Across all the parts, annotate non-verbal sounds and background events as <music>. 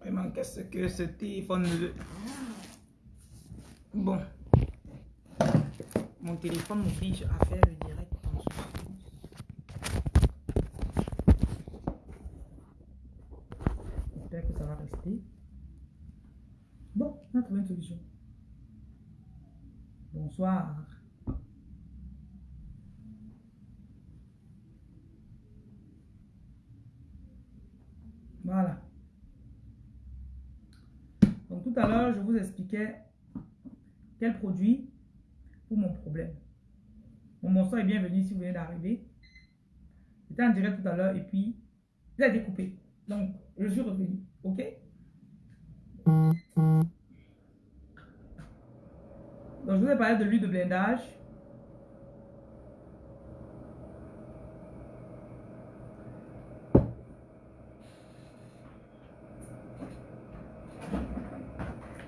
Vraiment, qu'est-ce que ce téléphone Bon. Mon téléphone m'oblige à faire le direct. J'espère que ça va rester. Bon, on a trouvé une solution. Bonsoir. Voilà. Donc tout à l'heure, je vous expliquais quel produit pour mon problème. Mon bonsoir est bienvenu si vous venez d'arriver. J'étais en direct tout à l'heure et puis il a découpé. Donc, je suis revenu. OK? Donc, je vous ai parlé de l'huile de blindage.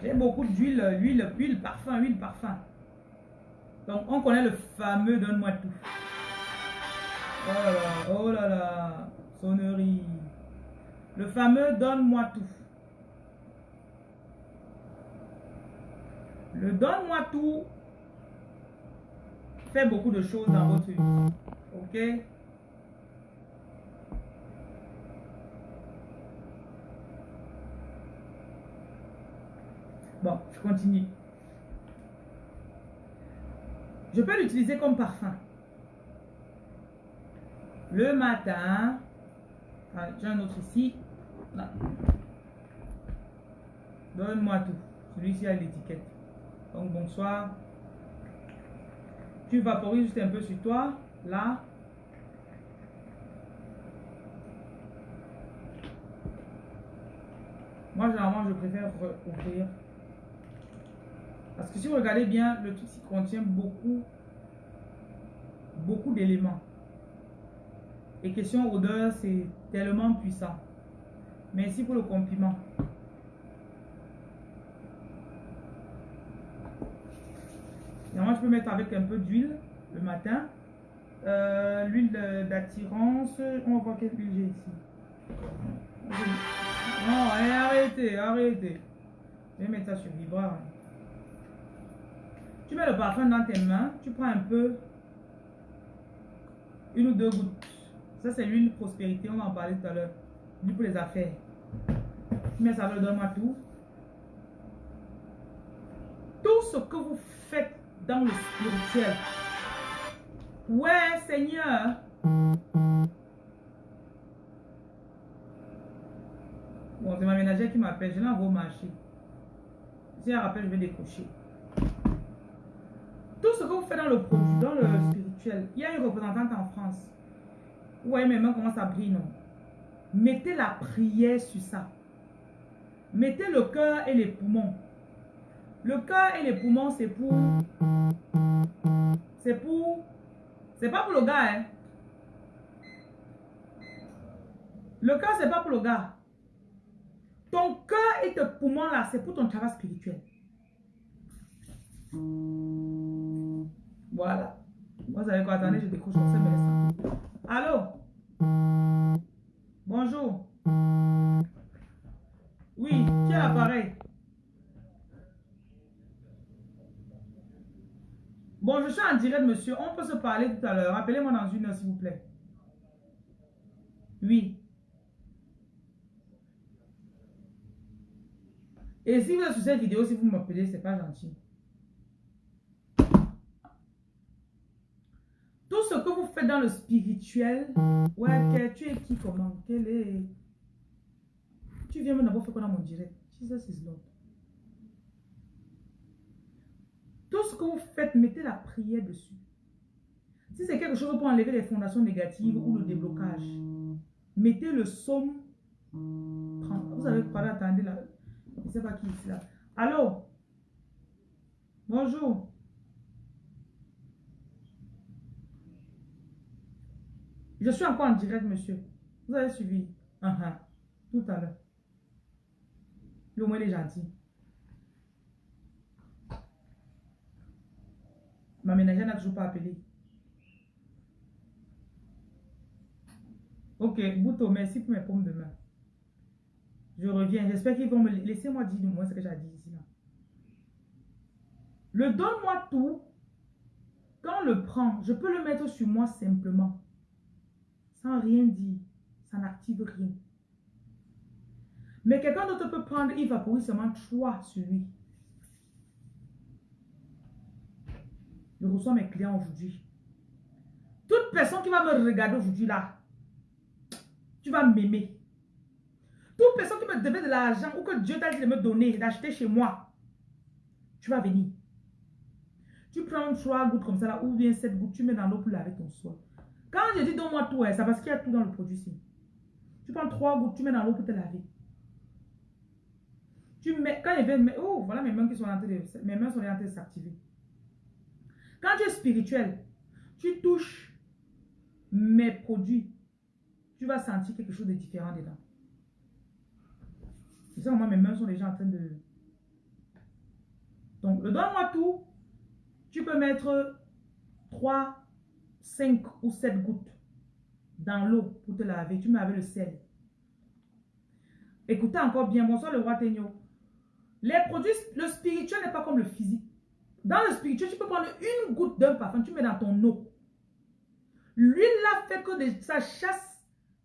J'ai beaucoup d'huile, huile, huile, parfum, huile, parfum. Donc, on connaît le fameux donne-moi tout. Oh là là, oh là là, sonnerie. Le fameux donne-moi tout. Le donne-moi tout fait beaucoup de choses dans votre vie. Ok? Bon, je continue. Je peux l'utiliser comme parfum. Le matin, ah, j'ai un autre ici. Donne-moi tout. Celui-ci a l'étiquette. Donc bonsoir. Tu vaporises juste un peu sur toi. Là. Moi, généralement, je préfère ouvrir. Parce que si vous regardez bien, le truc contient beaucoup, beaucoup d'éléments. Et question odeur, c'est tellement puissant. Merci pour le compliment. Moi, je peux mettre avec un peu d'huile le matin. Euh, l'huile d'attirance. On va voir quelle huile j'ai ici. Non, arrêtez, arrêtez. Je vais mettre ça sur vibreur. Tu mets le parfum dans tes mains. Tu prends un peu. Une ou deux gouttes. Ça, c'est l'huile prospérité. On va en parler tout à l'heure. Du pour les affaires. Mets ça, donne-moi tout. Tout ce que vous faites dans le spirituel. Ouais, Seigneur. Bon, c'est ma ménagère qui m'appelle. Je l'envoie au marché. Si elle rappelle, je vais décrocher. Tout ce que vous faites dans le dans le spirituel, il y a une représentante en France. Voyez mes mains comment ça brille, non? Mettez la prière sur ça. Mettez le cœur et les poumons. Le cœur et les poumons, c'est pour... C'est pour... C'est pas pour le gars, hein. Le cœur, c'est pas pour le gars. Ton cœur et tes poumons, là, c'est pour ton travail spirituel. Voilà. Vous savez quoi? Attendez, je décroche comme ça, Allô? Bonjour. Oui, qui est l'appareil? Bon, je suis en direct, monsieur. On peut se parler tout à l'heure. Rappelez-moi dans une heure, s'il vous plaît. Oui. Et si vous êtes sur cette vidéo, si vous m'appelez, c'est pas gentil. Tout ce que vous faites dans le spirituel, ouais, tu es qui, comment, quel est... Tu viens me d'abord faire quoi dans mon direct? Jesus is Lord. Tout ce que vous faites, mettez la prière dessus. Si c'est quelque chose pour enlever les fondations négatives ou le déblocage, mettez le somme Vous avez parlé, attendez là. Je ne sais pas qui est là. Allô? Bonjour. Je suis encore en direct, monsieur. Vous avez suivi. Uh-huh. Tout à l'heure. Le moins, est gentil. Ma ménagère n'a toujours pas appelé. Ok, Bouto, merci pour mes pommes de main. Je reviens. J'espère qu'ils vont me... Laissez-moi dire du moins ce que j'ai dit ici. Le donne-moi tout. Quand on le prend, je peux le mettre sur moi simplement. Rien dire. Ça n'active rien. Mais quelqu'un d'autre peut prendre, il va courir seulement trois sur lui. Je reçois mes clients aujourd'hui. Toute personne qui va me regarder aujourd'hui là, tu vas m'aimer. Toute personne qui me devait de l'argent ou que Dieu t'a dit de me donner, d'acheter chez moi, tu vas venir. Tu prends trois gouttes comme ça là, ou bien sept gouttes, tu mets dans l'eau pour laver ton sol. Quand je dis donne-moi tout, c'est parce qu'il y a tout dans le produit. Tu prends trois gouttes, tu mets dans l'eau pour te laver. Tu mets, quand il vais, oh, voilà mes mains qui sont en train de, mes mains sont en train de s'activer. Quand tu es spirituel, tu touches mes produits, tu vas sentir quelque chose de différent dedans. C'est ça, moi, mes mains sont déjà en train de... Donc, le donne-moi tout, tu peux mettre 3, 5 ou 7 gouttes dans l'eau pour te laver. Tu mets avec le sel. Écoutez encore bien, bonsoir le roi Tegno. Les produits, le spirituel n'est pas comme le physique. Dans le spirituel, tu peux prendre une goutte d'un parfum, tu mets dans ton eau. L'huile là fait que ça chasse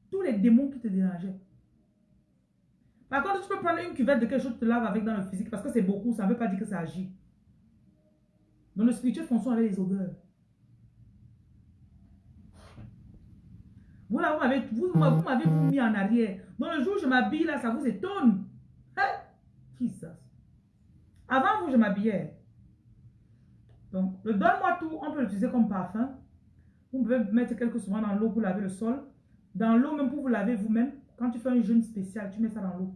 tous les démons qui te dérangeaient. Par contre, tu peux prendre une cuvette de quelque chose, te laves avec dans le physique parce que c'est beaucoup, ça ne veut pas dire que ça agit. Dans le spirituel, fonctionne avec les odeurs. Vous, là, vous m'avez vous, mis en arrière. Dans le jour où je m'habille, là, ça vous étonne. Hein? Qui ça? Avant vous, je m'habillais. Donc, le donne-moi tout, on peut l'utiliser comme parfum. Vous pouvez mettre quelques secondes dans l'eau pour laver le sol. Dans l'eau, même pour vous laver vous-même. Quand tu fais un jeûne spécial, tu mets ça dans l'eau.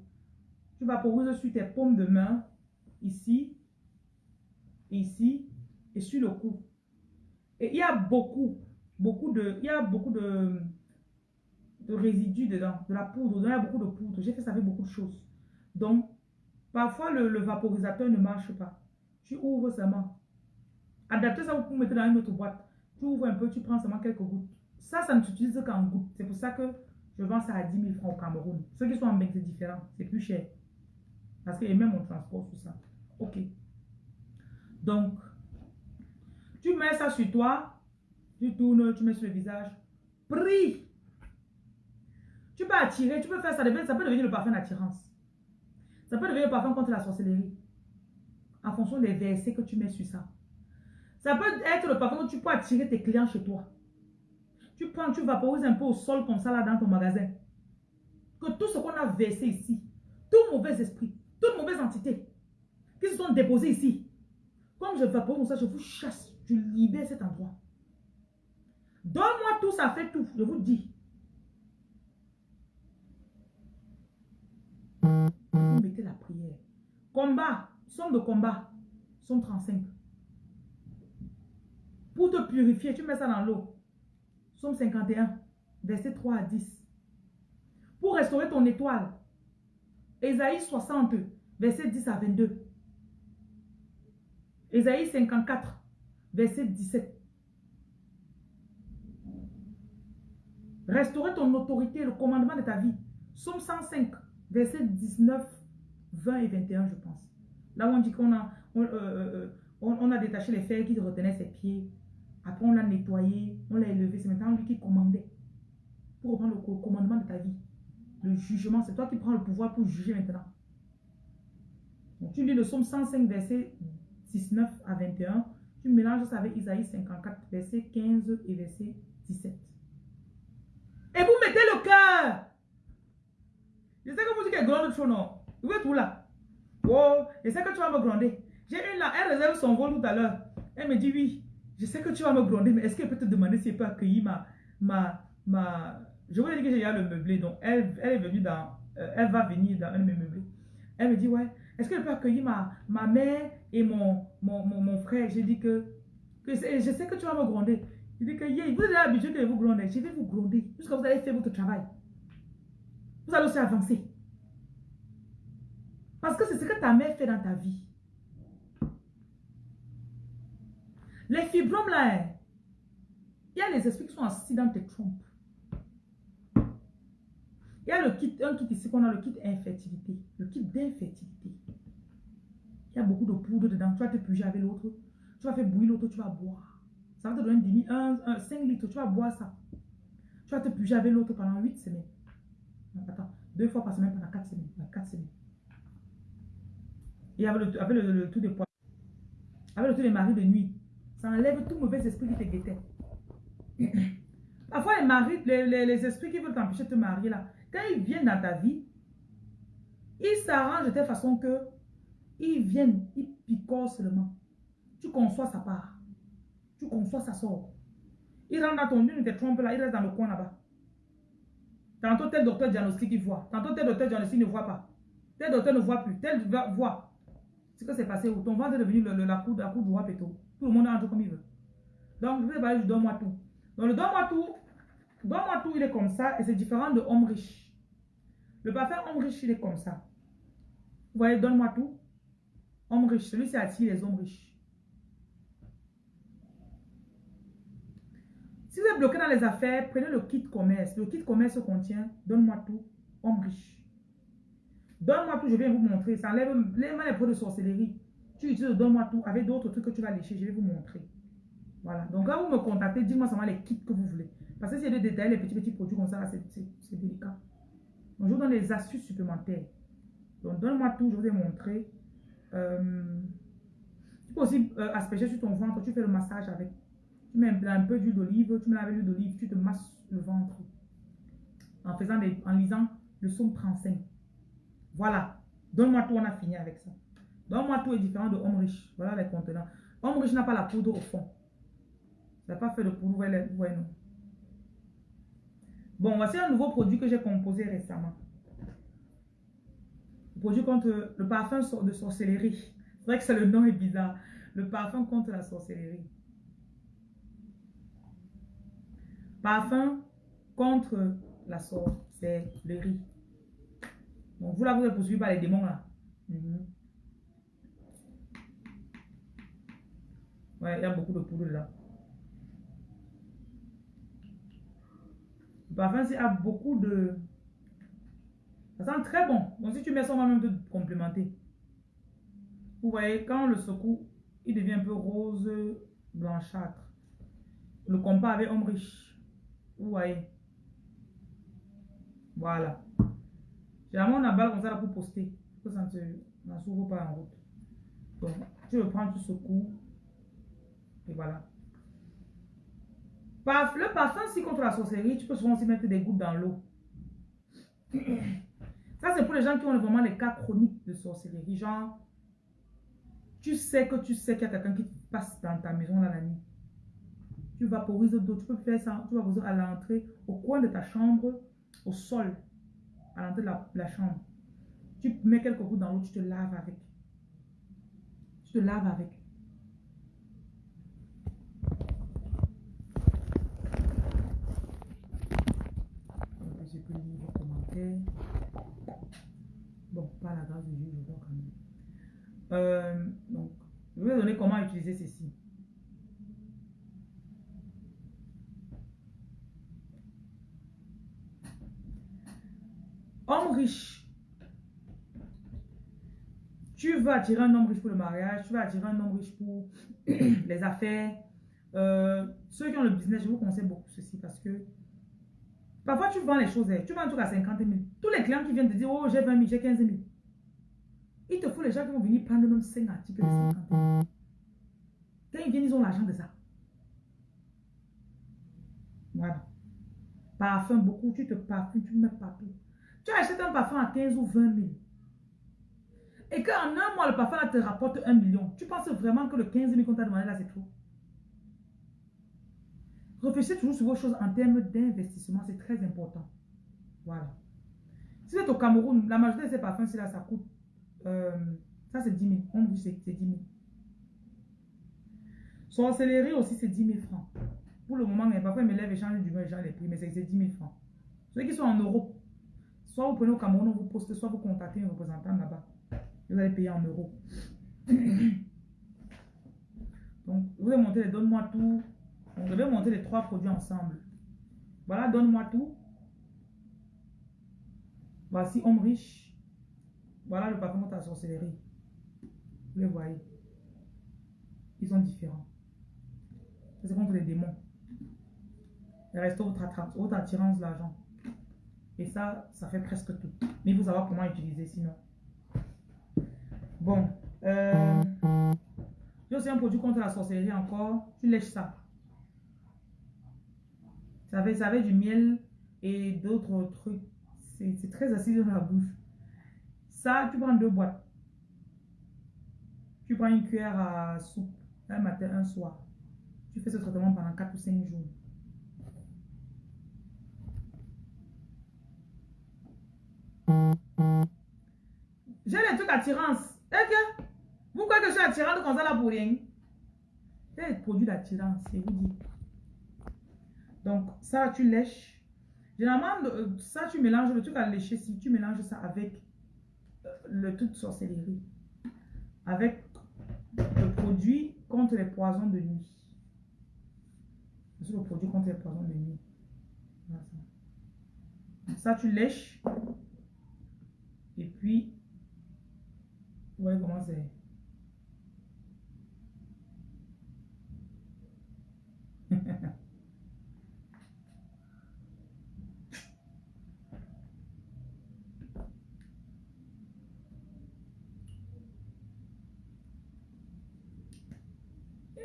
Tu vaporises sur tes paumes de main, ici, ici, et sur le cou. Et il y a beaucoup, beaucoup de, il y a beaucoup de, de résidus dedans, de la poudre, il y a beaucoup de poudre. J'ai fait ça avec beaucoup de choses. Donc, parfois, le, vaporisateur ne marche pas. Tu ouvres seulement Adapter ça, vous mettre dans une autre boîte. Tu ouvres un peu, tu prends seulement quelques gouttes. Ça, ça ne s'utilise qu'en gouttes. C'est pour ça que je vends ça à 10 000 francs au Cameroun. Ceux qui sont en Belgique, c'est différent. C'est plus cher. Parce que même on transport tout ça. Ok. Donc, tu mets ça sur toi. Tu tournes, tu mets sur le visage. Prie. Tu peux attirer, tu peux faire ça. Ça peut devenir le parfum d'attirance. Ça peut devenir le parfum contre la sorcellerie. En fonction des versets que tu mets sur ça. Ça peut être le parfum que tu peux attirer tes clients chez toi. Tu prends, tu vaporises un peu au sol comme ça là dans ton magasin. Que tout ce qu'on a versé ici, tout mauvais esprit, toute mauvaise entité qui se sont déposés ici, comme je vaporise ça, je vous chasse, je libère cet endroit. Donne-moi tout, ça fait tout, je vous dis. Vous mettez la prière. Combat, somme de combat, somme 35. Pour te purifier, tu mets ça dans l'eau. Somme 51, verset 3 à 10. Pour restaurer ton étoile. Ésaïe 60, verset 10 à 22. Ésaïe 54, verset 17. Restaurer ton autorité, le commandement de ta vie. Somme 105, verset 19, 20 et 21, je pense. Là où on dit qu'on a, on, euh, euh, euh, a détaché les fers qui retenaient ses pieds. Après, on l'a nettoyé, on l'a élevé. C'est maintenant lui qui commandait. Pour reprendre le commandement de ta vie. Le jugement, c'est toi qui prends le pouvoir pour juger maintenant. Donc, tu lis le psaume 105, verset 19 à 21. Tu mélanges ça avec Isaïe 54, verset 15 et verset 17. Et vous mettez le cœur. Je sais que vous dites qu'elle gronde trop, non. Vous êtes où là? Oh, je sais que tu vas me gronder. J'ai une là, elle réserve son vol tout à l'heure. Elle me dit oui. Je sais que tu vas me gronder, mais est-ce qu'elle peut te demander si elle peut accueillir ma... ma, ma... Je voulais dire que j'ai le meublé, donc elle, elle est venue dans... Euh, elle va venir dans un de mes meublés. Elle me dit, ouais, est-ce qu'elle peut accueillir ma, ma mère et mon, mon, mon, frère? J'ai dit que, que je sais que tu vas me gronder. Il dit que, yeah, vous êtes habitué que vous gronde. Je vais vous gronder jusqu'à vous allez faire votre travail. Vous allez aussi avancer. Parce que c'est ce que ta mère fait dans ta vie. Les fibromes là, hein, il y a les esprits qui sont assis dans tes trompes. Il y a le kit, un kit ici qu'on a, le kit infertilité. Le kit d'infertilité. Il y a beaucoup de poudre dedans. Tu vas te puger avec l'autre. Tu vas faire bouillir l'autre, tu vas boire. Ça va te donner 10 1, 5 litres. Tu vas boire ça. Tu vas te puger avec l'autre pendant 8 semaines. Attends, deux fois par semaine pendant 4 semaines. 4 semaines. Et avec le, avec le, tout des poids. Avec le tout des maris de nuit. Ça enlève tout mauvais esprit qui te guettait. <coughs> Parfois, les maris, les, les, esprits qui veulent t'empêcher de te marier là, quand ils viennent dans ta vie, ils s'arrangent de telle façon que ils viennent, ils picorent seulement. Tu conçois sa part. Tu conçois sa sort. Il rentre dans ton lit, il te trompe là, il reste dans le coin là-bas. Tantôt tel docteur diagnostique, il voit. Tantôt tel docteur diagnostique ne voit pas. Tel docteur ne voit plus. Tel voit. Ce que c'est passé où ton ventre est devenu le, la coude, la coude droit péto. Tout le monde entre comme il veut. Donc, je vais parler du donne-moi tout. Dans le donne-moi tout, donne-moi tout, il est comme ça et c'est différent de homme riche. Le parfum homme riche, il est comme ça. Vous voyez, donne-moi tout. Homme riche, celui-ci attire les hommes riches. Si vous êtes bloqué dans les affaires, prenez le kit commerce. Le kit commerce contient Donne-moi tout, homme riche. Donne-moi tout, je vais vous montrer. Ça enlève les, les produits de sorcellerie. Tu utilises Donne-moi tout avec d'autres trucs que tu vas lécher. Je vais vous montrer. Voilà. Donc, quand vous me contactez, dites-moi seulement les kits que vous voulez. Parce que si de détailler les petits, petits produits comme ça, c'est délicat. Donc, je vous donne des astuces supplémentaires. Donc, donne-moi tout, je vous ai montré. Tu peux aussi euh, asperger sur ton ventre, tu fais le massage avec. Tu mets un, peu d'huile d'olive, tu mets avec l'huile d'olive, tu te masses le ventre. En faisant des, en lisant le son 35. Voilà. Donne-moi tout, on a fini avec ça. Donne-moi tout est différent de homme riche. Voilà les contenants. Homme riche n'a pas la poudre au fond. Ça n'a pas fait de poudre, ouais, non. Bon, voici un nouveau produit que j'ai composé récemment. Le produit contre le parfum de sorcellerie. C'est vrai que c'est le nom est bizarre. Le parfum contre la sorcellerie. Parfum contre la sorcellerie. Donc, vous là, vous êtes poursuivi par les démons là. Mhm. Ouais, il y a beaucoup de poudre là. Le parfum, c'est a beaucoup de... Ça sent très bon. Donc, si tu mets ça, on va même te complémenter. Vous voyez, quand le secoue, il devient un peu rose blanchâtre. Le compas avec homme riche. Voyez. Voilà. Généralement, on a balle comme ça là pour poster. Que ça ne s'ouvre pas en route. Donc, tu le prends, tu secoues. Et voilà. Le parfum, si contre la sorcellerie, tu peux souvent aussi mettre des gouttes dans l'eau. <clears throat> Ça, c'est pour les gens qui ont vraiment les cas chroniques de sorcellerie. Genre, tu sais que tu sais qu'il y a quelqu'un qui passe dans ta maison la nuit. Tu vaporises d'eau. Tu peux faire ça. Tu vas poser à l'entrée, au coin de ta chambre, au sol, à l'entrée de la, chambre. Tu mets quelques gouttes dans l'eau, tu te laves avec. Tu te laves avec. Bon, pas la grâce de Dieu, je vois quand même. Euh, donc, je vais vous donner comment utiliser ceci. Homme riche. Tu veux attirer un homme riche pour le mariage, tu veux attirer un homme riche pour <clears throat> les affaires. Euh, ceux qui ont le business, je vous conseille beaucoup ceci parce que Parfois, tu vends les choses, hein. tu vends un truc à 50 000. Tous les clients qui viennent te dire, oh, j'ai 20 000, j'ai 15 000. Il te faut les gens qui vont venir prendre même 5 articles de 50 000. Quand ils viennent, ils ont l'argent de ça. Voilà. Parfum, beaucoup, tu te parfumes, tu mets partout. Tu achètes un parfum à 15 ou 20 000. Et qu'en un mois, le parfum te rapporte 1 million. Tu penses vraiment que le 15 000 qu'on t'a demandé là, c'est trop? Réfléchissez toujours sur vos choses en termes d'investissement, c'est très important. Voilà. Si vous êtes au Cameroun, la majorité de ces parfums, là, ça coûte. Euh, ça, c'est 10 000. On dit c'est 10 000. Sorcellerie aussi, c'est 10 000 francs. Pour le moment, parfois, ils me lèvent et changent du moins les prix, mais c'est 10 000 francs. Ceux qui sont en Europe, Soit vous prenez au Cameroun, vous postez, soit vous contactez un représentant là-bas. Vous allez payer en euros. <clears throat> Donc, vous allez monter les donne-moi tout. On devait monter les trois produits ensemble. Voilà, donne-moi tout. Voici homme riche. Voilà le parfum contre la sorcellerie. Vous les voyez. Ils sont différents. C'est contre les démons. Il reste votre, attirance l'argent. Et ça, ça fait presque tout. Mais faut savoir comment utiliser sinon. Bon. Euh, j'ai aussi un produit contre la sorcellerie encore. Tu lèches ça. Ça avait, ça avait du miel et d'autres trucs. C'est très acide dans la bouche. Ça, tu prends deux boîtes. Tu prends une cuillère à soupe un matin, un soir. Tu fais ce traitement pendant 4 ou 5 jours. J'ai des trucs attirance. Et vous croyez que je suis attirante comme ça là pour rien? C'est des produits d'attirance, c'est vous dit. Donc, ça, tu lèches. Généralement, euh, ça, tu mélanges le truc à lécher. Si tu mélanges ça avec euh, le truc de sorcellerie, avec le produit contre les poisons de nuit. C'est le produit contre les poisons de nuit. Ça, tu lèches. Et puis, vous voyez comment c'est.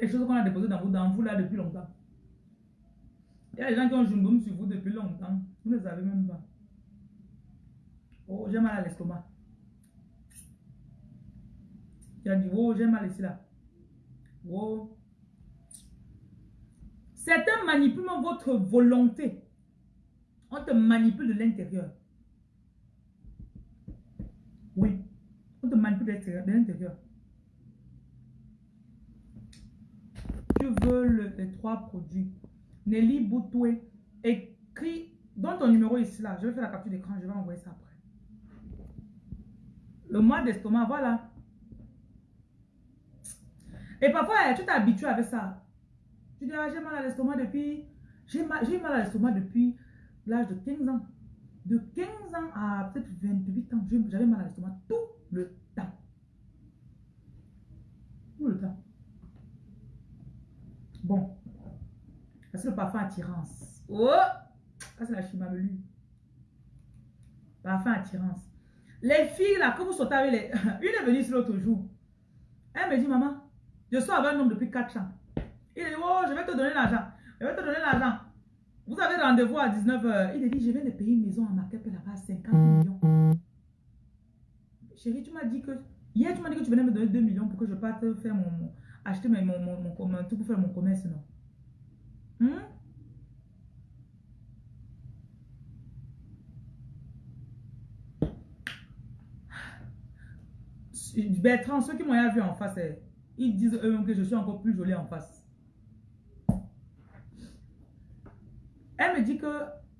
les choses qu'on a déposées dans vous, dans vous là depuis longtemps. Il y a des gens qui ont joué sur vous depuis longtemps. Vous ne savez même pas. Oh, j'ai mal à l'estomac. Tu as dit, oh, j'ai mal ici là. Oh. Certains manipulent votre volonté. On te manipule de l'intérieur. Oui. On te manipule de l'intérieur. Tu veux le, les trois produits. Nelly Boutoué. Écris, dans ton numéro ici là. Je vais faire la capture d'écran. Je vais envoyer ça après. Le mois d'estomac, voilà. Et parfois, tu t'habitues avec ça. Tu dis, ah, j'ai mal à l'estomac depuis... J'ai mal, mal à l'estomac depuis l'âge de 15 ans. De 15 ans à peut-être 28 ans, j'avais mal à l'estomac tout le temps. Tout le temps. Bon. C'est le parfum attirance. Oh! Ça, c'est la chimamelu. Parfum attirance. Les filles, là, que vous sautez avec les... <laughs> Une est venue ici l'autre jour. Elle me dit, maman, je suis avec un homme depuis 4 ans. Il dit, oh, je vais te donner l'argent. Je vais te donner l'argent. Vous avez rendez-vous à 19h. Il dit, je viens de payer une maison à Marquette là-bas à 50 millions. Chérie, tu m'as dit que... Hier, tu m'as dit que tu venais me donner 2 millions pour que je parte faire mon... acheter mon, mon, tout pour faire mon commerce, non? Hmm? Bertrand, ceux qui m'ont vu en face, eh, ils disent eux-mêmes que je suis encore plus jolie en face. Elle me dit que,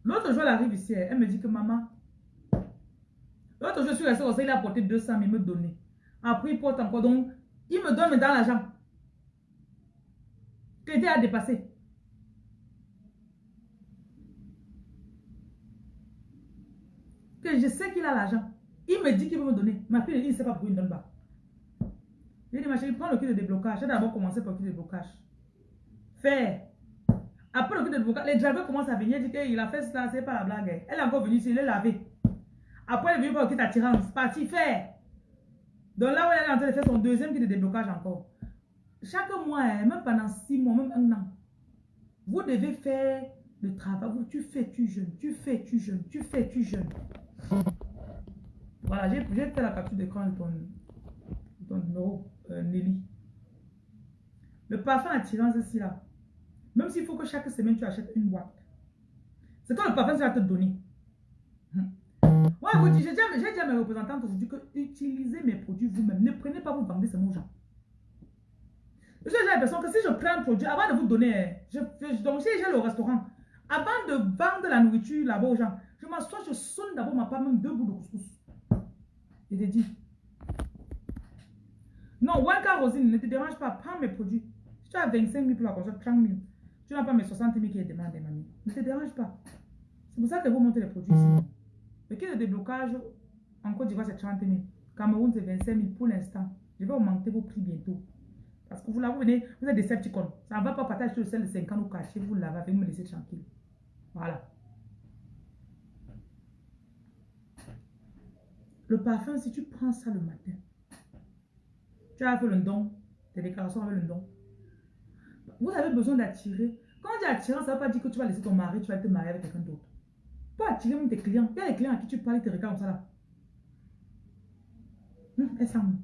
l'autre jour, elle arrive ici, elle me dit que maman, l'autre jour, je suis restée il a apporté 200 000, il me donner. Après, il porte encore, donc, il me donne dans l'argent. Que était à dépasser. Que je sais qu'il a l'argent. Il me dit qu'il veut me donner. Ma fille, il ne sait pas pourquoi il ne donne pas. J'ai dit, ma chérie, prends le kit de déblocage. J'ai d'abord commencé par le kit de déblocage. Faire. Après le kit de déblocage, les drivers commencent à venir. Dit qu'il a fait ça, c'est pas la blague. Elle est encore venue ici, elle est. Après, elle est venue pour le kit d'attirance. Parti, faire. Donc là où elle est en train de faire son deuxième kit de déblocage encore. Chaque mois, hein, même pendant six mois, même un an, vous devez faire le travail. Tu fais, tu jeûnes. Tu fais, tu jeûnes. Tu fais, tu jeûnes. Voilà, j'ai fait la capture d'écran de ton, numéro, euh, Nelly. Le parfum attirant, c'est là. Même s'il faut que chaque semaine, tu achètes une boîte. C'est toi le parfum que vas te donner. Hum. Ouais, vous j'ai dit, à mes représentants aujourd'hui que utilisez mes produits vous-même. Ne prenez pas vous vendre ces mots gens. J'ai l'impression que si je prends un produit, avant de vous donner, je, donc si j'ai le restaurant, avant de vendre la nourriture là-bas aux gens, je m'assois, je sonne d'abord ma part, même deux bouts de couscous. Je te dis. Non, Wanka Rosine, ne te dérange pas, prends mes produits. Si tu as 25 000 pour la console, 30 000. Tu n'as pas mes 60 000 qui est demandé, mamie. Ne te dérange pas. C'est pour ça que vous montez les produits ici. Le kit de déblocage en Côte d'Ivoire, c'est 30 000. Cameroun, c'est 25 000 pour l'instant. Je vais augmenter vos prix bientôt. Parce que vous là, vous venez, vous êtes des Septicons. Ça ne va pas partager le sel de 50 ou caché, vous l'avez, vous me laissez tranquille. Voilà. Le parfum, si tu prends ça le matin, tu as fait le don, tes déclarations avec le don. Vous avez besoin d'attirer. Quand tu attirer, ça ne veut pas dire que tu vas laisser ton mari, tu vas te marier avec quelqu'un d'autre. Pour attirer même tes clients. Il y a des clients à qui tu parles, ils te regardent comme ça là. Hum,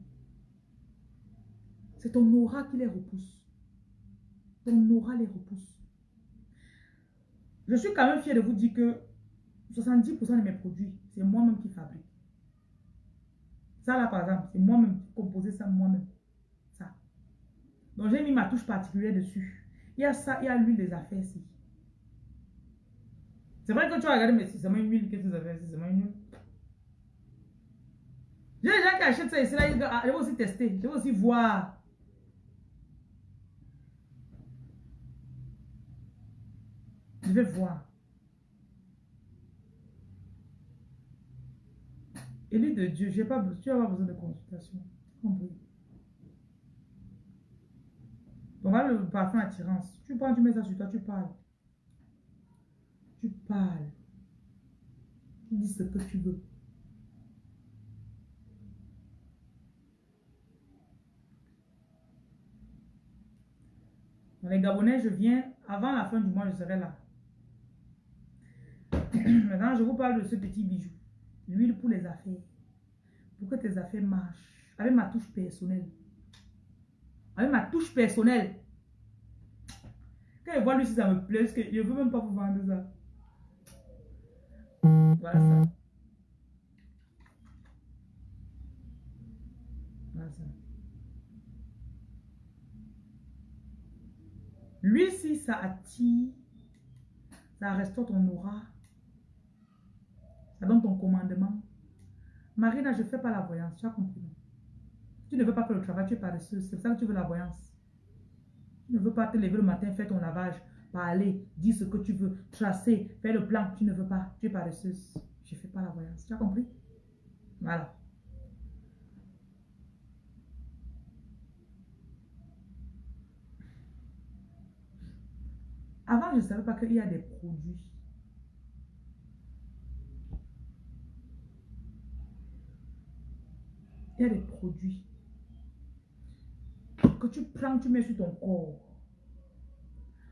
C'est ton aura qui les repousse. Ton aura les repousse. Je suis quand même fier de vous dire que 70% de mes produits, c'est moi-même qui fabrique. Ça là, par exemple, c'est moi-même composé ça moi-même. Ça. Donc, j'ai mis ma touche particulière dessus. Il y a ça, il y a l'huile des affaires ici. C'est vrai que tu vas regarder, mais c'est seulement une huile, que ça fait C'est seulement une huile. J'ai des gens qui achètent ça ici, là, ah, je vais aussi tester, je vais aussi voir. Je vais voir. Élu de Dieu, j'ai pas, tu n'as pas besoin de consultation. Compris. Donc le parfum attirance. Tu prends, tu mets ça sur toi, tu parles. Tu parles. Tu dis ce que tu veux. Les Gabonais, je viens, avant la fin du mois, je serai là. <clears throat> Maintenant, je vous parle de ce petit bijou. L'huile pour les affaires. Pour que tes affaires marchent. Avec ma touche personnelle. Avec ma touche personnelle. Quand je vois lui, si ça me plaît, que je ne veux même pas vous vendre ça. Voilà ça. Voilà ça. Lui, si ça attire, ça restaure ton aura. Ton commandement. Marina, je ne fais pas la voyance. Tu as compris? Tu ne veux pas faire le travail, tu es paresseuse. C'est ça que tu veux la voyance. Tu ne veux pas te lever le matin, faire ton lavage, parler, dire ce que tu veux, tracer, faire le plan. Tu ne veux pas. Tu es paresseuse. Je ne fais pas la voyance. Tu as compris? Voilà. Avant, je ne savais pas qu'il y a des produits il y a des produits que tu prends, tu mets sur ton corps.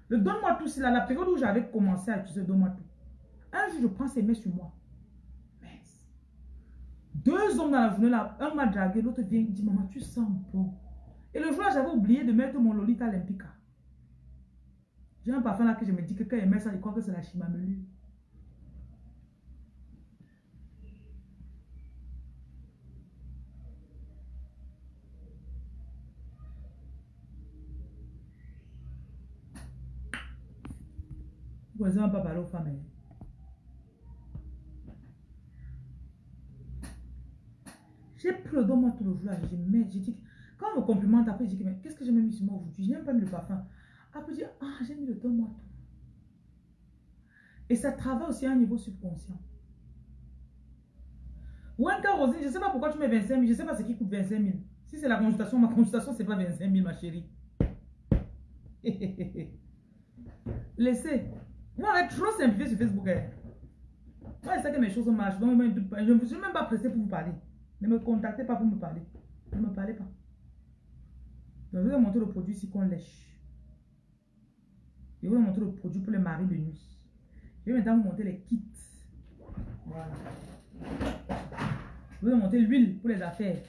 Le donne-moi tout, c'est la période où j'avais commencé à utiliser donne-moi tout. Un jour, je prends ces mets sur moi. Deux hommes dans la journée, là, un m'a dragué, l'autre vient et dit, maman, tu sens bon. Et le jour j'avais oublié de mettre mon Lolita Olympica. J'ai un parfum là que je me dis que quand il met ça, il croit que c'est la chimamelu. Aux femmes. Hein. J'ai pris le moi tout le jour. J'ai mis, j'ai dit, quand on me complimente, après, j'ai dit, mais qu'est-ce que j'ai mis sur moi aujourd'hui? J'ai même pas mis le parfum. Après, j'ai dit, ah, j'ai mis le don moi tout. Et ça travaille aussi à un niveau subconscient. Ou un Rosine, je ne sais pas pourquoi tu mets 25 000. Je ne sais pas ce qui coûte 25 000. Si c'est la consultation, ma consultation, ce n'est pas 25 000, ma chérie. <laughs> Laissez. Vous m'avez trop simplifié sur Facebook. Hein. Moi, je sais que mes choses marchent. Donc, je ne suis même pas pressé pour vous parler. Ne me contactez pas pour me parler. Ne me parlez pas. Donc, je vais vous montrer le produit ici qu'on lèche. Je vais vous montrer le produit pour les maris de nuit. Je vais maintenant vous montrer les kits. Voilà. Je vais vous montrer l'huile pour les affaires.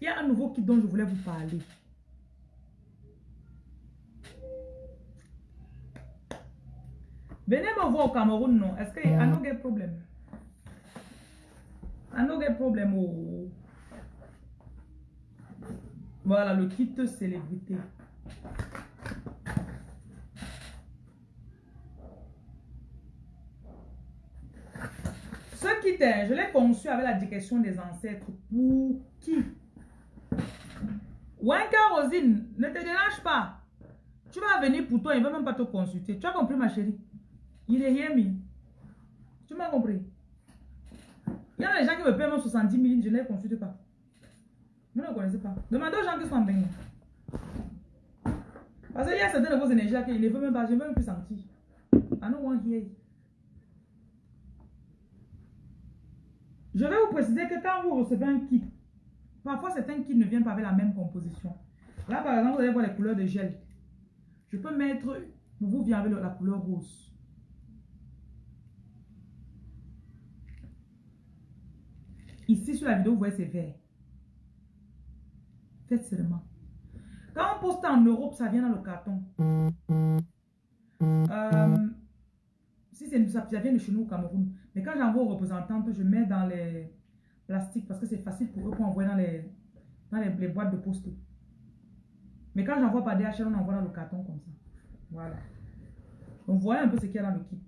Il y a un nouveau kit dont je voulais vous parler. Venez me voir au Cameroun, non? Est-ce qu'il y a un problème? Un autre problème. Oh. Voilà, le kit célébrité. Ce kit, je l'ai conçu avec la direction des ancêtres. Pour qui? Wanka Rosine, ne te dérange pas. Tu vas venir pour toi, il ne va même pas te consulter. Tu as compris, ma chérie? Il est rien mis. Tu m'as compris Il y a des gens qui me paient même 70 000, je ne les consulte pas. Vous ne connaissez pas. Demandez aux gens qui sont en. Parce qu'il y a certaines de vos énergies là qu'ils ne veulent même pas, je ne veux même plus sentir. Je vais vous préciser que quand vous recevez un kit, parfois certains kits ne viennent pas avec la même composition. Là, par exemple, vous allez voir les couleurs de gel. Je peux mettre, pour vous vient avec la couleur rose. Ici, sur la vidéo, vous voyez, c'est vert. Faites seulement. Quand on poste en Europe, ça vient dans le carton. Euh, si ça, ça vient de chez nous au Cameroun. Mais quand j'envoie aux représentantes, je mets dans les plastiques parce que c'est facile pour eux pour envoyer dans les, dans les, boîtes de poste. Mais quand j'envoie par DHL, on envoie dans le carton comme ça. Voilà. Donc voilà un peu ce qu'il y a dans le kit.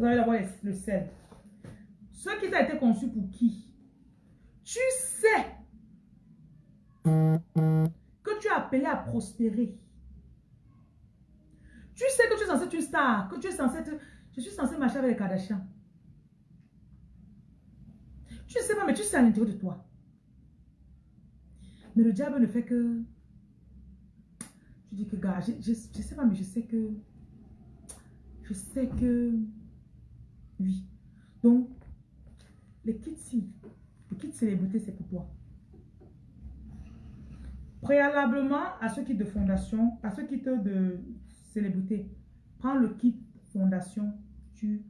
Vous allez d'abord le sel. Ce qui a été conçu pour qui? Tu sais que tu as appelé à prospérer. Tu sais que tu es censé être une star, que tu es censé être... Je suis censé marcher avec les Kardashians. Tu ne sais pas, mais tu sais à l'intérieur de toi. Mais le diable ne fait que... Je dis que, gars, je, je, sais pas, mais je sais que... Je sais que... Oui. Donc, les kits-ci, les kits célébrités, c'est pour toi. Préalablement à ce kit de fondation, à ce kit de célébrité, prends le kit fondation, tu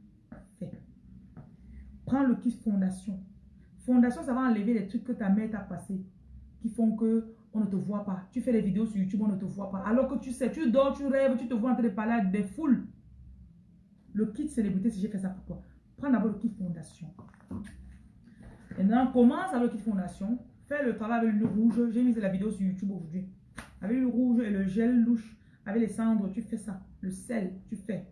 fais. Prends le kit fondation. Fondation, ça va enlever les trucs que ta mère t'a passé, qui font que on ne te voit pas. Tu fais des vidéos sur YouTube, on ne te voit pas. Alors que tu sais, tu dors, tu rêves, tu te vois en train de parler des foules. Le kit célébrité, si j'ai fait ça pour toi, prends d'abord le kit fondation. Maintenant, commence avec le kit fondation. Fais le travail avec le rouge. J'ai mis la vidéo sur YouTube aujourd'hui. Avec le rouge et le gel louche, avec les cendres, tu fais ça. Le sel, tu fais.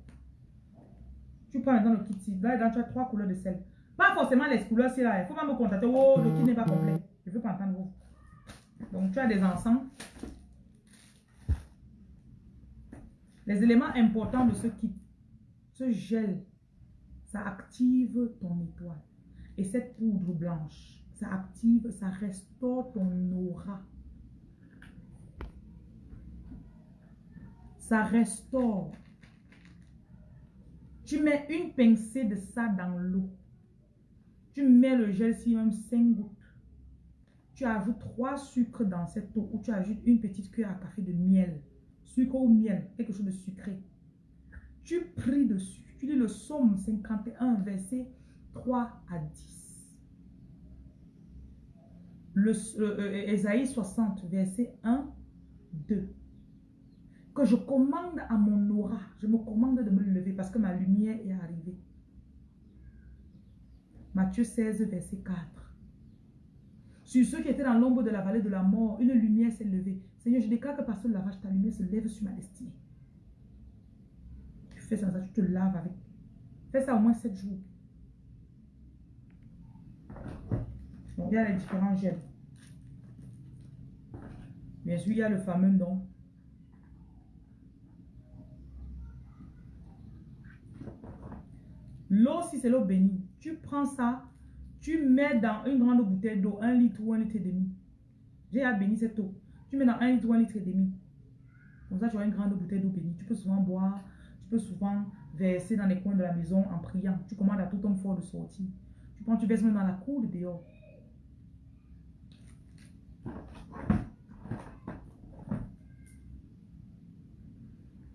Tu prends maintenant le kit Là, tu as trois couleurs de sel. Pas forcément les couleurs, c'est là. Il faut pas me contacter. Oh, le kit n'est pas complet. Je ne veux pas entendre vous. Donc, tu as des encens. Les éléments importants de ce kit. Ce gel, ça active ton étoile. Et cette poudre blanche, ça active, ça restaure ton aura. Ça restaure. Tu mets une pincée de ça dans l'eau. Tu mets le gel si même 5 gouttes. Tu ajoutes 3 sucres dans cette eau ou tu ajoutes une petite cuillère à café de miel. Sucre ou miel, quelque chose de sucré. Tu pries dessus. Tu lis le psaume 51, verset 3 à 10. Le, Esaïe 60, verset 1, 2. Que je commande à mon aura, je me commande de me lever parce que ma lumière est arrivée. Matthieu 16, verset 4. Sur ceux qui étaient dans l'ombre de la vallée de la mort, une lumière s'est levée. Seigneur, je déclare que par ce lavage, ta lumière se lève sur ma destinée fais ça, tu te laves avec. Fais ça au moins 7 jours. Il y a les différents gels. Bien sûr, il y a le fameux don. L'eau, si c'est l'eau bénie, tu prends ça, tu mets dans une grande bouteille d'eau, un litre ou un litre et demi. J'ai à bénir cette eau. Tu mets dans un litre ou un litre et demi. Comme ça, tu as une grande bouteille d'eau bénie. Tu peux souvent boire peux souvent verser dans les coins de la maison en priant. Tu commandes à tout homme fort de sortir. Tu prends, tu verses même dans la cour de dehors.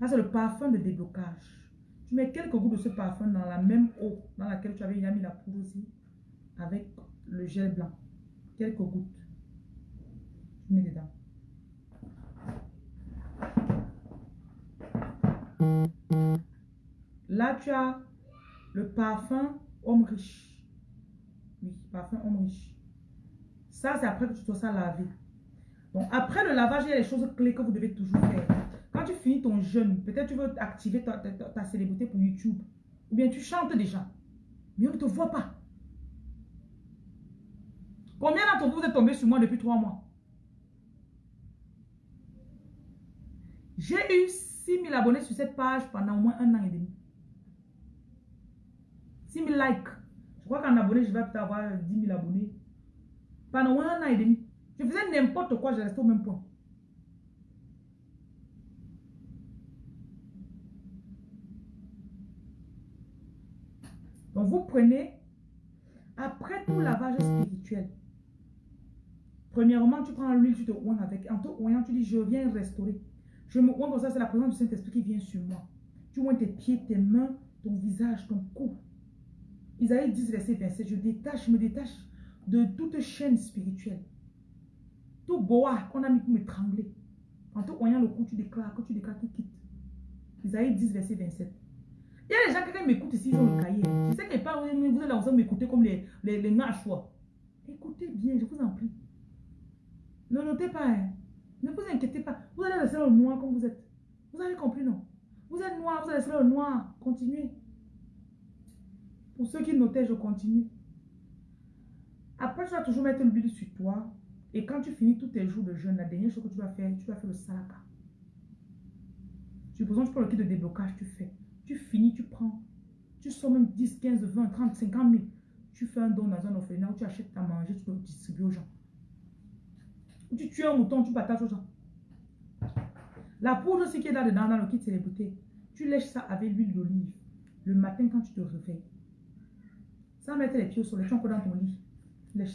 Là, c'est le parfum de déblocage. Tu mets quelques gouttes de ce parfum dans la même eau dans laquelle tu avais déjà mis la poudre aussi, avec le gel blanc. Quelques gouttes. Tu mets dedans. Là, tu as le parfum homme riche. Oui, parfum homme riche. Ça, c'est après que tu dois ça laver. Donc, après le lavage, il y a les choses clés que vous devez toujours faire. Quand tu finis ton jeûne, peut-être tu veux activer ta, célébrité pour YouTube. Ou bien tu chantes déjà. Mais on ne te voit pas. Combien d'entre vous, êtes tombé sur moi depuis trois mois? J'ai eu 6 000 abonnés sur cette page pendant au moins un an et demi. 6 000 likes. Je crois qu'en abonné, je vais peut-être avoir 10 000 abonnés. Pendant un an et demi. Je faisais n'importe quoi, je restais au même point. Donc vous prenez, après tout lavage spirituel, premièrement, tu prends l'huile, tu te oins avec. En te oignant, tu dis, je viens restaurer. Je me oins comme ça, c'est la présence du Saint-Esprit qui vient sur moi. Tu oins tes pieds, tes mains, ton visage, ton cou. Isaïe 10, verset 27, je détache, je me détache de toute chaîne spirituelle. Tout bois qu'on a mis pour m'étrangler. En te voyant le cou, tu déclares, que tu déclares, tu quittes. Isaïe 10, verset 27. Il y a des gens qui m'écoutent ici, ils ont le cahier. Je sais que pas, vous là, vous m'écouter comme les, les, les Écoutez bien, je vous en prie. Ne notez pas, hein. Ne vous inquiétez pas. Vous allez rester le noir comme vous êtes. Vous avez compris, non? Vous êtes noir, vous allez rester le noir. Continuez. Pour ceux qui notaient, je continue. Après, tu vas toujours mettre l'huile sur toi. Et quand tu finis tous tes jours de jeûne, la dernière chose que tu vas faire, tu vas faire le salaka. Tu prends le kit de déblocage, tu fais. Tu finis, tu prends. Tu sors même 10, 15, 20, 30, 50 000. Tu fais un don dans un orphelinat où tu achètes à manger, tu peux distribuer aux gens. Tu tues un mouton, tu partages aux gens. La poudre aussi qui est là-dedans, dans le kit célébrité, tu lèches ça avec l'huile d'olive. Le matin quand tu te réveilles. Sans mettre les pieds au soleil, tu encore dans ton lit. Tu mets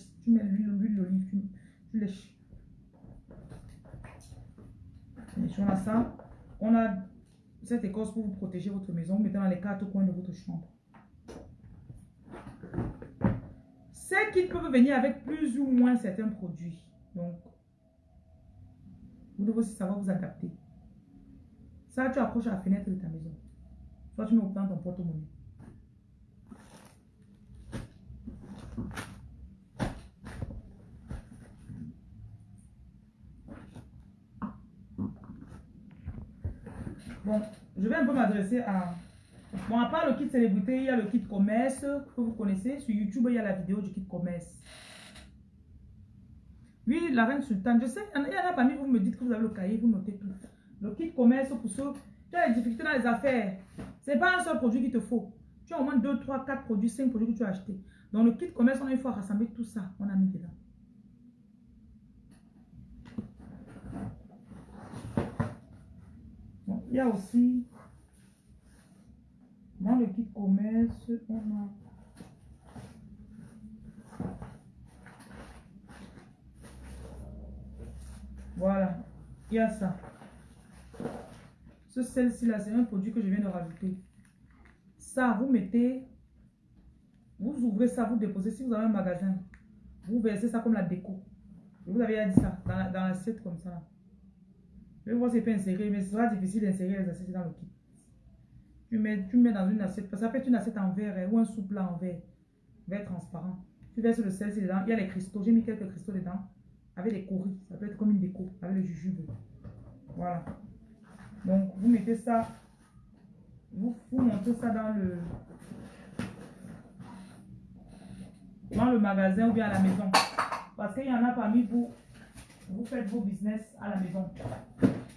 l'huile d'olive, tu, lèches. On a ça. On a cette écorce pour vous protéger votre maison. Mettez dans les quatre coins de votre chambre. Ces kits peuvent venir avec plus ou moins certains produits. Donc, vous aussi savoir vous adapter. Ça, tu approches à la fenêtre de ta maison. Soit tu mets au dans ton porte-monnaie. Bon, je vais un peu m'adresser à... Bon, à part le kit célébrité, il y a le kit commerce que vous connaissez. Sur YouTube, il y a la vidéo du kit commerce. Oui, la reine sultane. Je sais, il y en a parmi vous, me dites que vous avez le cahier, vous notez tout. Le kit commerce pour ceux qui ont des difficultés dans les affaires. Ce n'est pas un seul produit qu'il te faut. Tu as au moins 2, 3, 4 produits, 5 produits que tu as achetés. Dans le kit commerce, on a une fois rassemblé tout ça. On a mis dedans. il y a aussi dans le kit commerce, on a voilà, il y a ça. Ce celle-ci là, c'est un produit que je viens de rajouter. Ça, vous mettez vous ouvrez ça, vous déposez. Si vous avez un magasin, vous versez ça comme la déco. vous avez dit ça dans, dans l'assiette comme ça. Je vais voir si c'est pas inséré, mais ce sera difficile d'insérer les assiettes dans le kit. Tu mets, tu mets dans une assiette, ça peut être une assiette en verre hein, ou un sous-plat en verre, verre transparent. Tu verses le sel dedans, il y a les cristaux, j'ai mis quelques cristaux dedans, avec des coris, ça peut être comme une déco, avec le jujube. Voilà. Donc, vous mettez ça, vous, vous montez ça dans le, dans le magasin ou bien à la maison. Parce qu'il y en a parmi vous, vous faites vos business à la maison.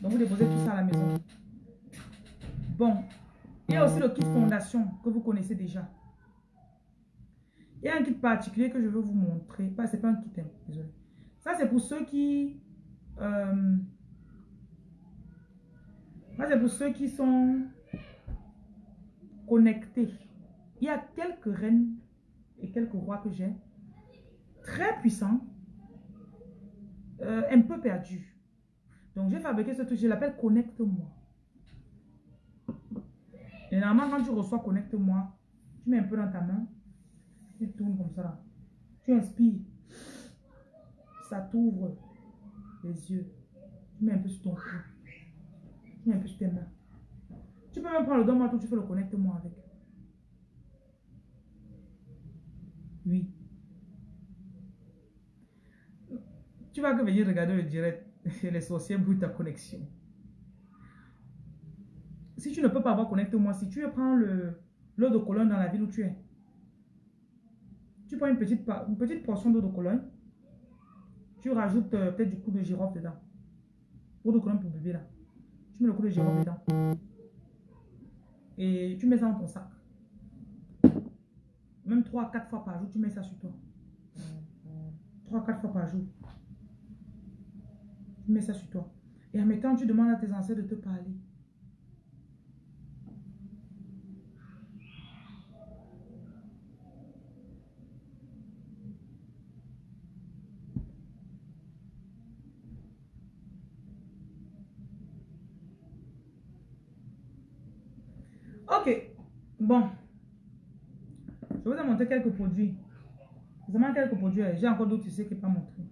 Donc vous déposez tout ça à la maison. Bon, il y a aussi le kit fondation que vous connaissez déjà. Il y a un kit particulier que je veux vous montrer. Pas, c'est pas un kit, hein, désolé. Ça, c'est pour ceux qui... Euh, ça, c'est pour ceux qui sont connectés. Il y a quelques reines et quelques rois que j'ai, très puissants, euh, un peu perdus. Donc, j'ai fabriqué ce truc, je l'appelle Connecte-moi. Et normalement, quand tu reçois Connecte-moi, tu mets un peu dans ta main, tu tournes comme ça. Tu inspires, ça t'ouvre les yeux. Tu mets un peu sur ton cou. Tu mets un peu sur tes mains. Tu peux même prendre le doigt, tu fais le Connecte-moi avec. Oui. Tu vas que venir regarder le direct. Les sorciers bouillent ta connexion. si tu ne peux pas avoir, connecte-moi. Si tu prends l'eau de colonne dans la ville où tu es, tu prends une petite, une petite portion d'eau de colonne, tu rajoutes euh, peut-être du coup de girofle dedans. Eau de colonne pour bébé là. Tu mets le coup de girofle dedans. Et tu mets ça dans ton sac. Même 3 4 fois par jour, tu mets ça sur toi. 3 4 fois par jour. Tu mets ça sur toi. Et en mettant, tu demandes à tes ancêtres de te parler. Ok. Bon. Je vous montrer quelques produits. Vraiment quelques produits. J'ai encore d'autres ici qui ne pas montré.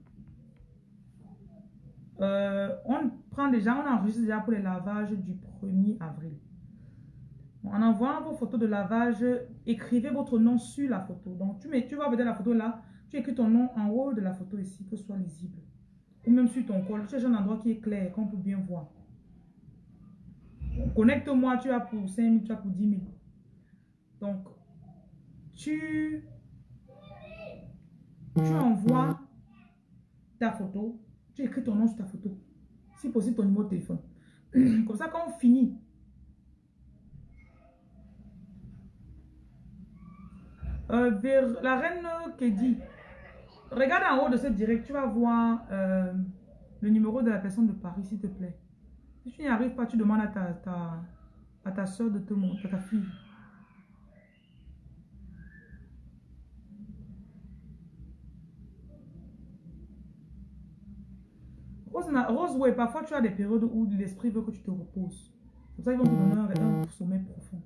Euh, on prend déjà, on enregistre déjà pour les lavages du 1er avril. En envoyant vos photos de lavage, écrivez votre nom sur la photo. Donc, tu, mets, tu vas la photo là, tu écris ton nom en haut de la photo ici, que ce soit lisible. Ou même sur ton col. C'est un endroit qui est clair, qu'on peut bien voir. Connecte-moi, tu as pour 5 000, tu as pour 10 000. Donc, tu, tu envoies ta photo, tu écris ton nom sur ta photo. Si possible, ton numéro de téléphone. <clears throat> Comme ça, quand on finit, euh, vers la reine dit regarde en haut de cette direct, tu vas voir euh, le numéro de la personne de Paris, s'il te plaît. Si tu n'y arrives pas, tu demandes à ta, ta, à ta soeur de te montrer, à ta fille. Rose, Rose, ouais, parfois tu as des périodes où l'esprit veut que tu te reposes. C'est pour ça qu'ils vont te donner un, sommet profond.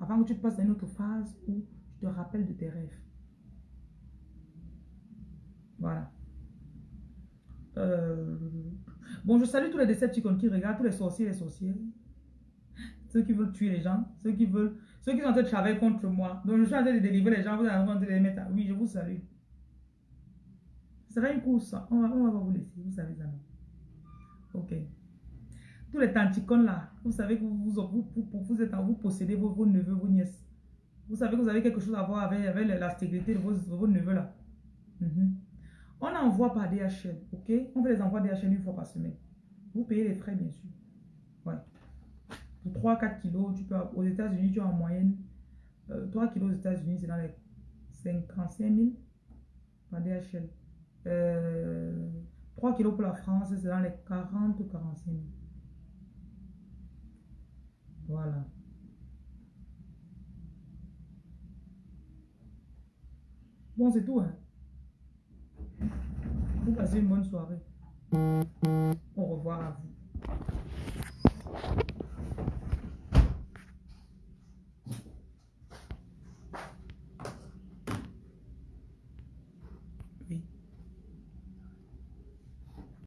Avant que tu passes dans une autre phase où tu te rappelles de tes rêves. Voilà. Euh, bon, je salue tous les Decepticons qui regardent, tous les sorciers et sorcières. Ceux qui veulent tuer les gens, ceux qui veulent, ceux qui sont en train de travailler contre moi. Donc, je suis en train de délivrer les gens, vous allez en de les mettre. Oui, je vous salue. Sera une course. On va, on va vous laisser, vous savez ça. Ok. Tous les tanticons là, vous savez que vous, vous, vous, vous, êtes, vous possédez vos, neveux, vos nièces. Vous savez que vous avez quelque chose à voir avec, avec la stérilité de vos, vos neveux là. Mm on envoie par DHL, ok? On fait les envois DHL une fois par semaine. Vous payez les frais, bien sûr. Ouais. Pour 3-4 kilos, tu peux, aux États-Unis, tu as en moyenne 3 euh, kilos aux États-Unis, c'est dans les 55 000 par DHL. 3 euh, kilos pour la France, c'est dans les 40 ou 45 000. Voilà. Bon, c'est tout. Hein? Vous passez une bonne soirée. Au revoir à vous.